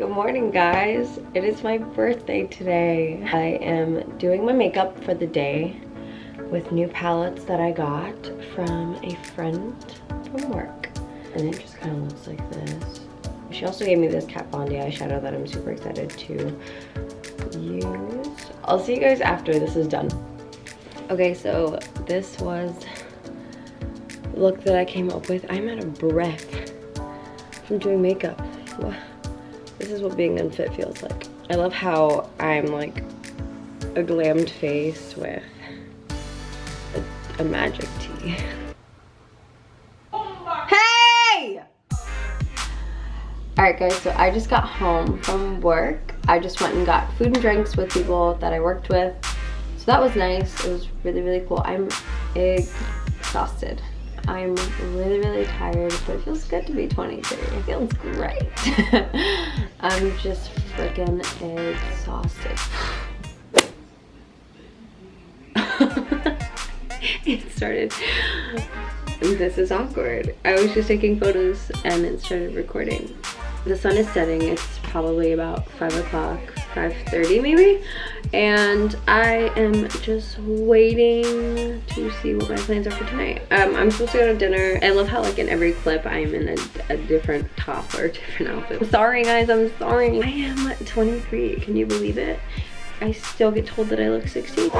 Good morning guys. It is my birthday today. I am doing my makeup for the day with new palettes that I got from a friend from work. And it just kind of looks like this. She also gave me this Kat Von D eyeshadow that I'm super excited to use. I'll see you guys after this is done. Okay, so this was the look that I came up with. I'm out of breath from doing makeup. This is what being unfit feels like. I love how I'm like a glammed face with a, a magic tee. Hey! Alright guys, so I just got home from work. I just went and got food and drinks with people that I worked with. So that was nice. It was really, really cool. I'm exhausted. I'm really, really tired, but it feels good to be 23. It feels great. I'm just freaking exhausted. it started. This is awkward. I was just taking photos and it started recording. The sun is setting. It's probably about 5 o'clock, 5.30 maybe. And I am just waiting to see what my plans are for tonight. Um, I'm supposed to go to dinner. I love how like in every clip I'm in a, a different top or different outfit. Sorry guys, I'm sorry. I am 23, can you believe it? I still get told that I look 16.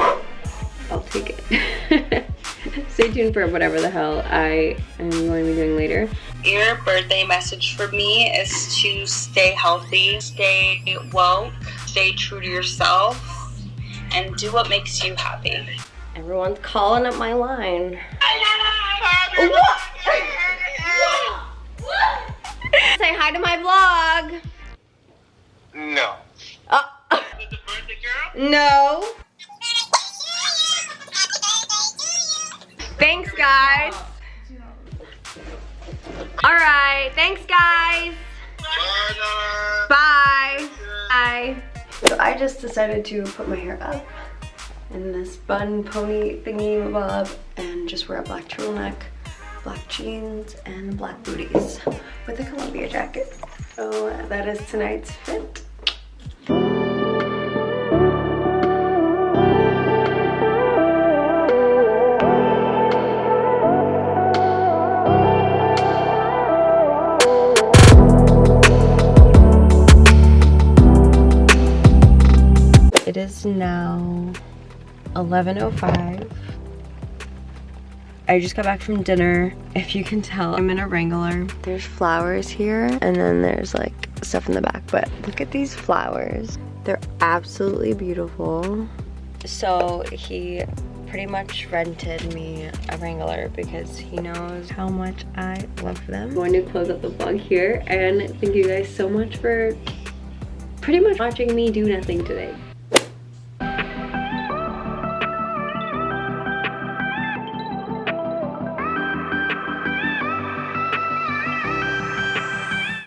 I'll take it. Stay tuned for whatever the hell I am going to be doing later. Your birthday message for me is to stay healthy, stay woke, stay true to yourself, and do what makes you happy. Everyone's calling up my line. Say hi to my vlog. No. Uh, no. Thanks, guys. All right. Thanks, guys. Bye. Bye. I just decided to put my hair up in this bun pony thingy bob and just wear a black turtleneck, black jeans, and black booties with a Columbia jacket. So that is tonight's fit. It is now 11.05. I just got back from dinner. If you can tell, I'm in a Wrangler. There's flowers here and then there's like stuff in the back, but look at these flowers. They're absolutely beautiful. So he pretty much rented me a Wrangler because he knows how much I love them. I'm going to close up the vlog here and thank you guys so much for pretty much watching me do nothing today.